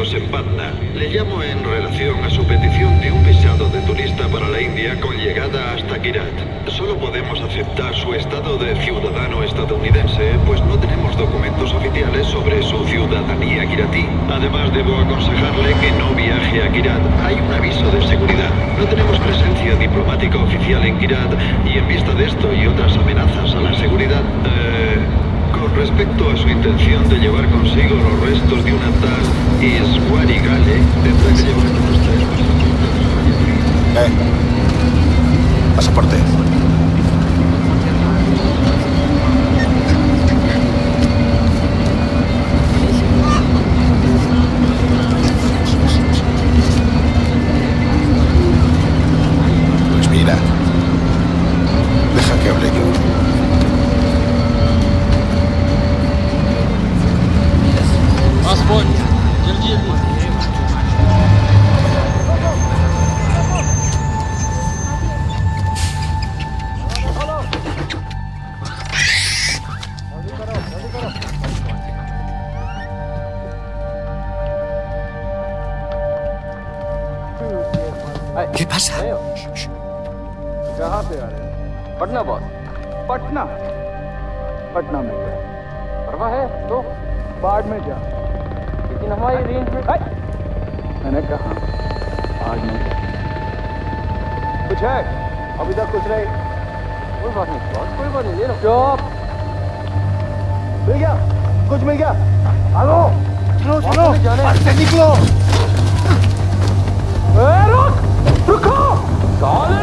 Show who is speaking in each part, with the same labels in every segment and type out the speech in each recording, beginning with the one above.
Speaker 1: En Patna. Le llamo en relación a su petición de un visado de turista para la India con llegada hasta Kirat. Solo podemos aceptar su estado de ciudadano estadounidense, pues no tenemos documentos oficiales sobre su ciudadanía kiratí. Además, debo aconsejarle que no viaje a Kirat. Hay un aviso de seguridad. No tenemos presencia diplomática oficial en Kirat y en vista de esto y otras amenazas a la seguridad, eh, con respecto a su intención de llevar consigo los restos de una
Speaker 2: Pasaporte.
Speaker 3: ¿Qué pasa?
Speaker 4: कहाँ पे आ रहे हैं।
Speaker 5: पटना बॉस
Speaker 4: पटना। पटना में। क्या
Speaker 5: परवा है तो
Speaker 4: बाढ़ में जा।
Speaker 5: लेकिन हमारी रेंज में
Speaker 4: मैंने कहा बाढ़ में कुछ है? अभी तक कुछ नहीं।
Speaker 5: कोई बात नहीं बॉस कोई बात नहीं ले लो।
Speaker 4: चुप मिल गया? कुछ मिल गया? हेलो चलो चलो। निकलो। रुक। साले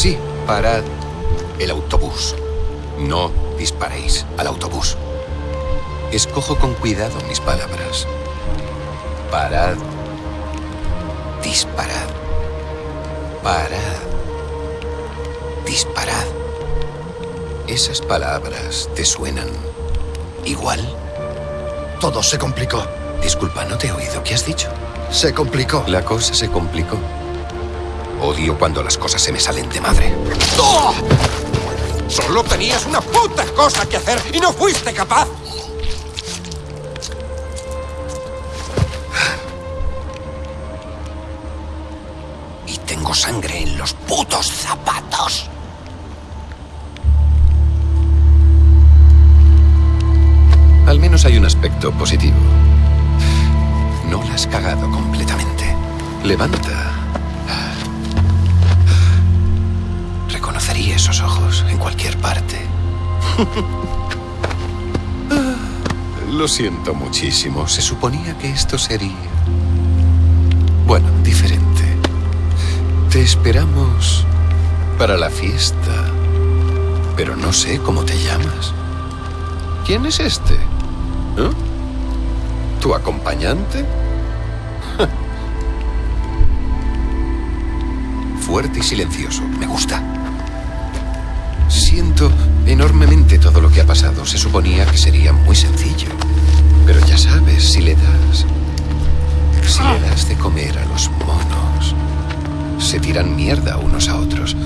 Speaker 3: Sí, parad el autobús. No disparéis al autobús. Escojo con cuidado mis palabras. Parad. Disparad. Parad. Disparad. ¿Esas palabras te suenan igual?
Speaker 2: Todo se complicó.
Speaker 3: Disculpa, no te he oído. ¿Qué has dicho?
Speaker 2: Se complicó.
Speaker 3: La cosa se complicó. Odio cuando las cosas se me salen de madre.
Speaker 6: ¡Oh! Solo tenías una puta cosa que hacer y no fuiste capaz.
Speaker 3: Y tengo sangre en los putos zapatos. Al menos hay un aspecto positivo. No la has cagado completamente. Levanta. Reconocería esos ojos en cualquier parte. Lo siento muchísimo. Se suponía que esto sería... Bueno, diferente. Te esperamos para la fiesta. Pero no sé cómo te llamas. ¿Quién es este? ¿Eh? ¿Tu acompañante? Fuerte y silencioso. Me gusta. Siento enormemente todo lo que ha pasado. Se suponía que sería muy sencillo. Pero ya sabes, si le das... Si le das de comer a los monos, se tiran mierda unos a otros.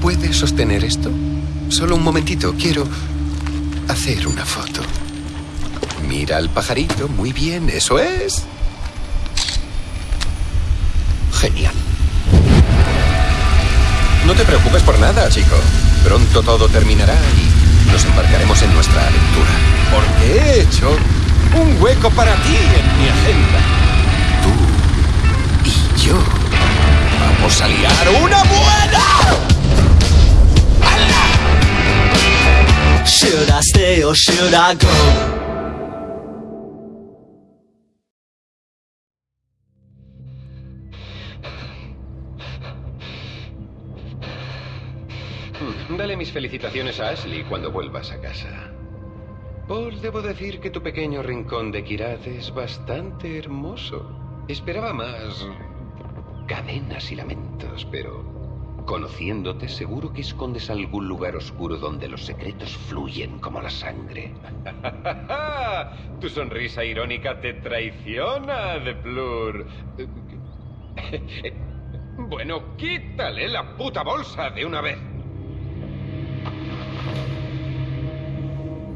Speaker 3: ¿Puedes sostener esto? Solo un momentito, quiero hacer una foto. Mira al pajarito, muy bien, eso es. Genial. No te preocupes por nada, chico. Pronto todo terminará y nos embarcaremos en nuestra aventura.
Speaker 6: Porque he hecho un hueco para ti en mi agenda.
Speaker 3: Tú y yo.
Speaker 6: Vamos a liar una buena.
Speaker 7: Should I stay or should I go?
Speaker 3: Dale mis felicitaciones a Ashley cuando vuelvas a casa. Paul, debo decir que tu pequeño rincón de Kirat es bastante hermoso. Esperaba más cadenas y lamentos, pero conociéndote seguro que escondes algún lugar oscuro donde los secretos fluyen como la sangre. tu sonrisa irónica te traiciona, De Plur. bueno, quítale la puta bolsa de una vez.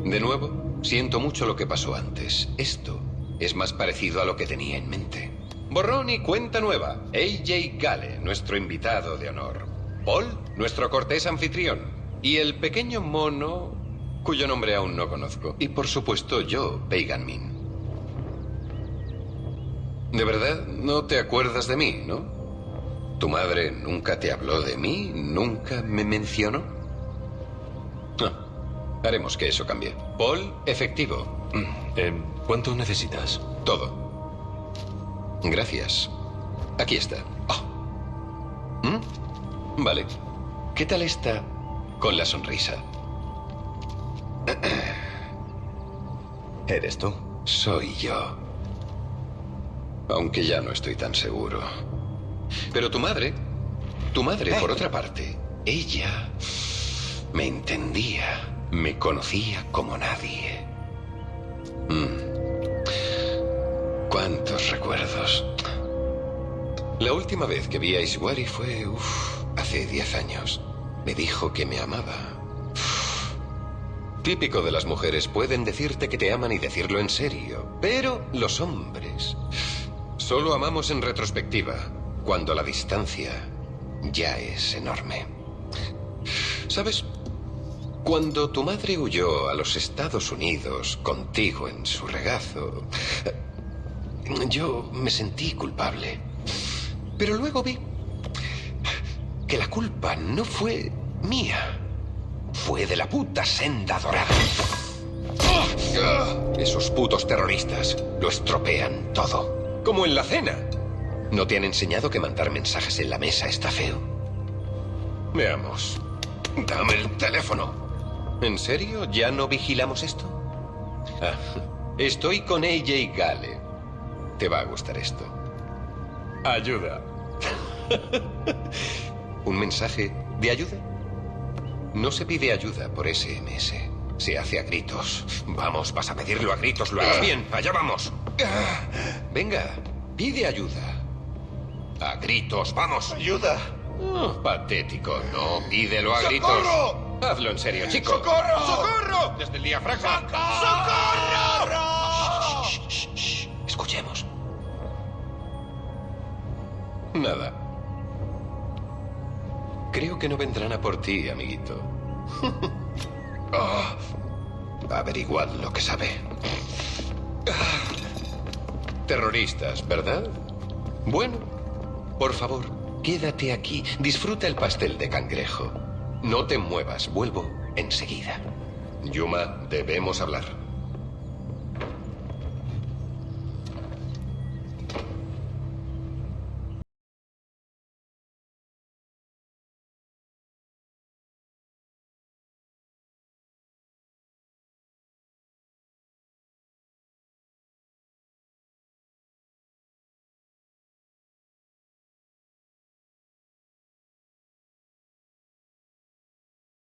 Speaker 3: De nuevo, siento mucho lo que pasó antes. Esto es más parecido a lo que tenía en mente. Borrón y cuenta nueva. AJ Gale, nuestro invitado de honor. Paul, nuestro cortés anfitrión. Y el pequeño mono, cuyo nombre aún no conozco. Y por supuesto yo, Pagan Min. De verdad, no te acuerdas de mí, ¿no? ¿Tu madre nunca te habló de mí? ¿Nunca me mencionó? Haremos que eso cambie. Paul, efectivo.
Speaker 8: ¿Cuánto necesitas?
Speaker 3: Todo. Gracias. Aquí está. Oh. ¿Mm? Vale. ¿Qué tal está con la sonrisa?
Speaker 8: ¿Eres tú?
Speaker 3: Soy yo. Aunque ya no estoy tan seguro. Pero tu madre, tu madre, por otra parte, ella me entendía, me conocía como nadie. Mm. ¿Cuántos recuerdos? La última vez que vi a Iswari fue, uf, hace diez años. Me dijo que me amaba. Típico de las mujeres, pueden decirte que te aman y decirlo en serio. Pero los hombres solo amamos en retrospectiva, cuando la distancia ya es enorme. ¿Sabes? Cuando tu madre huyó a los Estados Unidos contigo en su regazo, yo me sentí culpable. Pero luego vi que la culpa no fue mía. Fue de la puta senda dorada. Esos putos terroristas lo estropean todo. Como en la cena. ¿No te han enseñado que mandar mensajes en la mesa está feo? Veamos. Dame el teléfono. ¿En serio? ¿Ya no vigilamos esto? Ah, estoy con AJ Gale. Te va a gustar esto. Ayuda. ¿Un mensaje de ayuda? No se pide ayuda por SMS. Se hace a gritos. Vamos, vas a pedirlo a gritos. Lo harás bien. Allá vamos. Venga, pide ayuda. A gritos, vamos.
Speaker 6: Ayuda.
Speaker 3: Oh, patético. No, pídelo a gritos.
Speaker 6: ¡Socorro!
Speaker 3: Hazlo en serio, chico.
Speaker 6: ¡Socorro! ¡Socorro!
Speaker 3: Desde el diafragma.
Speaker 6: ¡Socorro!
Speaker 3: Escuchemos. Nada. Creo que no vendrán a por ti, amiguito. Ah, averiguad lo que sabe. Terroristas, ¿verdad? Bueno, por favor, quédate aquí. Disfruta el pastel de cangrejo. No te muevas, vuelvo enseguida. Yuma, debemos hablar.